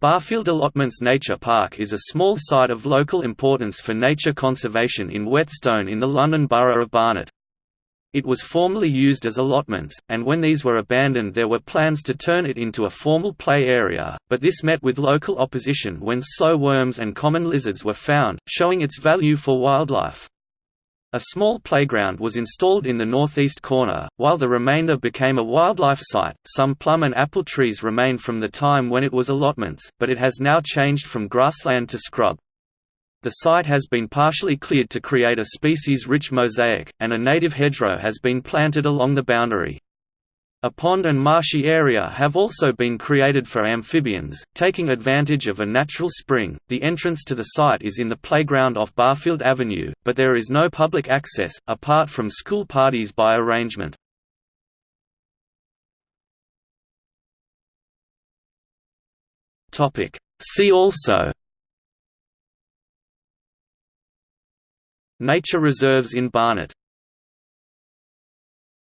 Barfield Allotments Nature Park is a small site of local importance for nature conservation in Whetstone in the London Borough of Barnet. It was formerly used as allotments, and when these were abandoned there were plans to turn it into a formal play area, but this met with local opposition when slow worms and common lizards were found, showing its value for wildlife. A small playground was installed in the northeast corner, while the remainder became a wildlife site. Some plum and apple trees remain from the time when it was allotments, but it has now changed from grassland to scrub. The site has been partially cleared to create a species-rich mosaic, and a native hedgerow has been planted along the boundary. A pond and marshy area have also been created for amphibians, taking advantage of a natural spring. The entrance to the site is in the playground off Barfield Avenue, but there is no public access, apart from school parties by arrangement. See also Nature reserves in Barnet